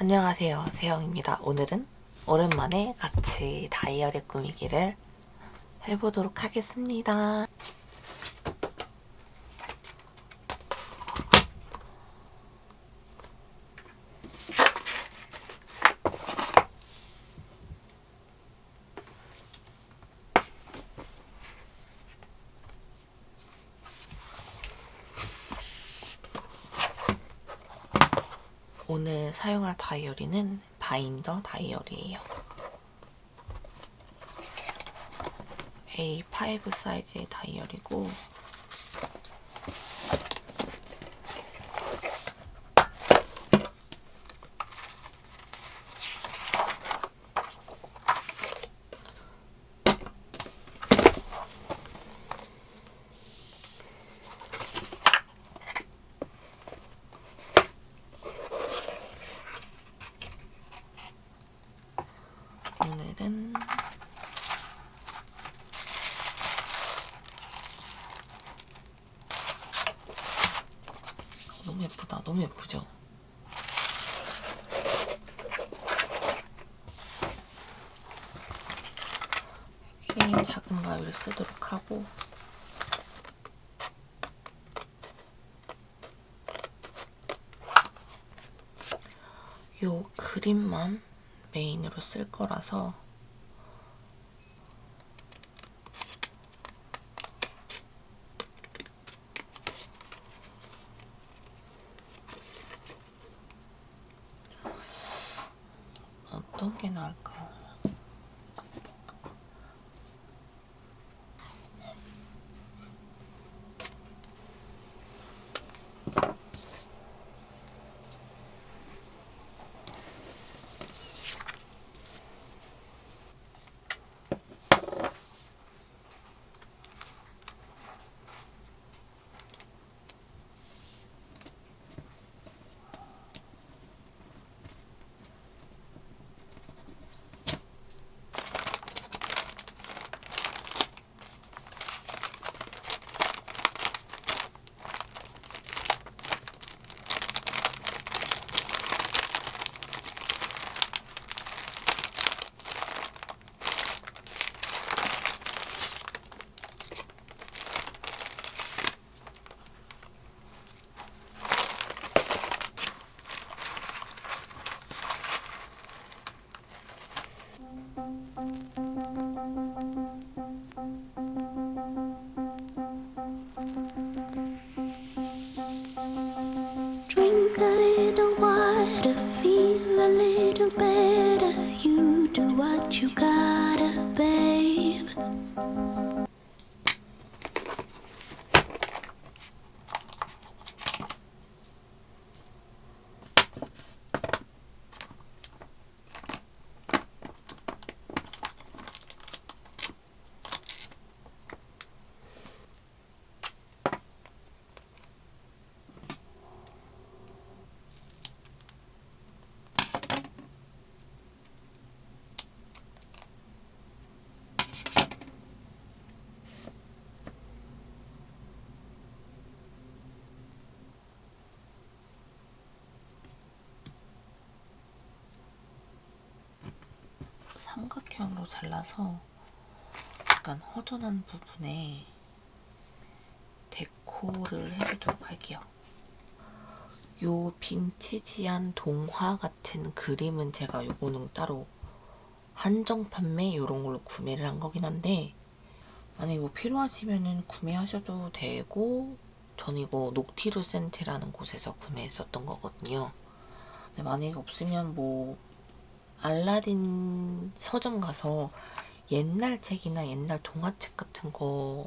안녕하세요. 세영입니다. 오늘은 오랜만에 같이 다이어리 꾸미기를 해보도록 하겠습니다 오늘 사용할 다이어리는 바인더 다이어리예요. A5 사이즈의 다이어리고 오늘은 너무 예쁘다. 너무 예쁘죠? 여기 작은 가위를 쓰도록 하고 요 그림만 메인으로 쓸 거라서 어 a little better. You do what you gotta, 삼각형으로 잘라서 약간 허전한 부분에 데코를 해주도록 할게요. 요 빈티지한 동화 같은 그림은 제가 요거는 따로 한정 판매 이런 걸로 구매를 한 거긴 한데 만약에 뭐 필요하시면은 구매하셔도 되고 전 이거 녹티루 센테라는 곳에서 구매했었던 거거든요. 만약에 없으면 뭐 알라딘 서점 가서 옛날 책이나 옛날 동화책 같은 거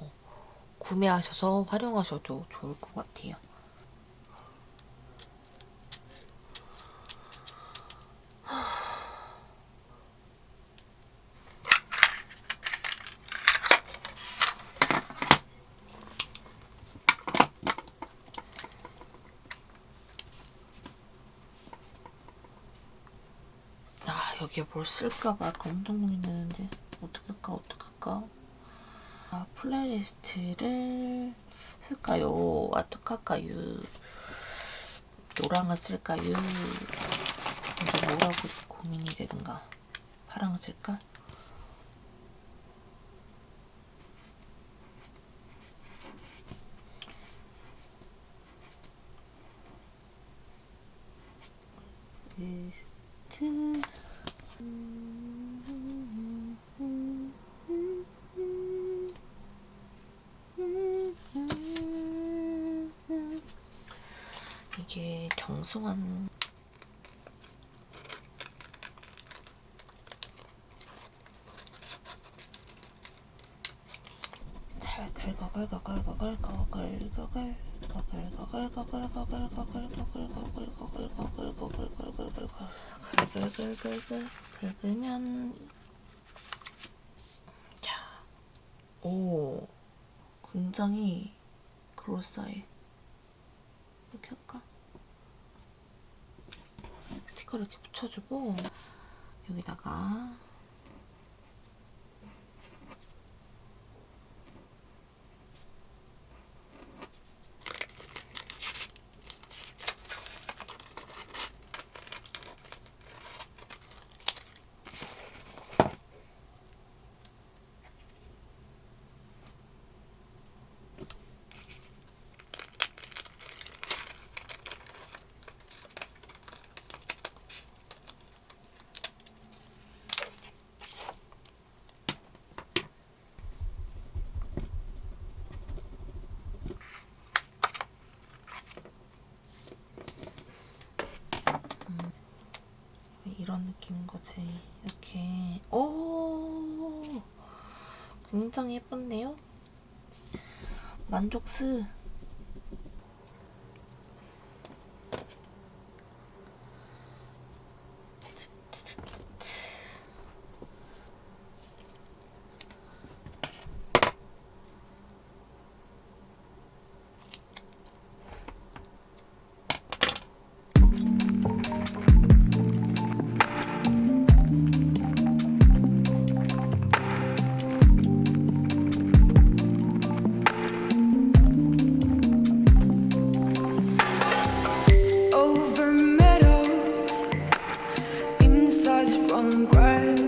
구매하셔서 활용하셔도 좋을 것 같아요. 아 여기에 뭘 쓸까 말까 엄청 고민되는데 어떡할까 어떡할까? 아 playlist를 쓸까요? 어떡할까요? 노랑을 쓸까요? 이런 얼굴이 고민이 되든가. 파랑 쓸까? 이스트 이게 정승환 잘 긁어 긁어 긁어 긁어 긁어 긁어 긁으면 자, 오 굉장히 그럴싸해 이렇게 할까? 스티커를 이렇게 붙여주고 여기다가 느낌인 거지. 이렇게 오 굉장히 예쁜데요? 만족스 I'm cry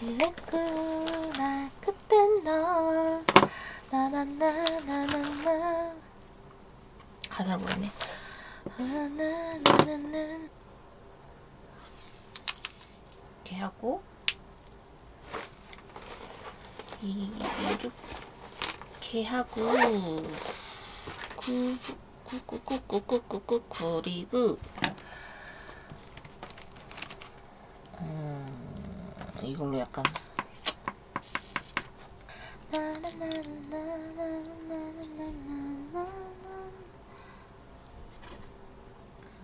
그랬구나 그땐 널 나나나나나나 가사를 모르네 나나나나나 이렇게 하고 이렇게 하고 구구구구구구구구 그리고 이걸로 약간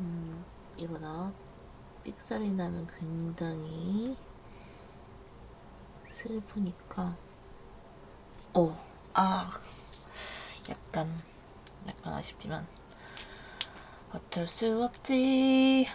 음, 이러다. 삑살이 나면 굉장히 슬프니까. 어, 아 약간 약간 아쉽지만 어쩔 수 없지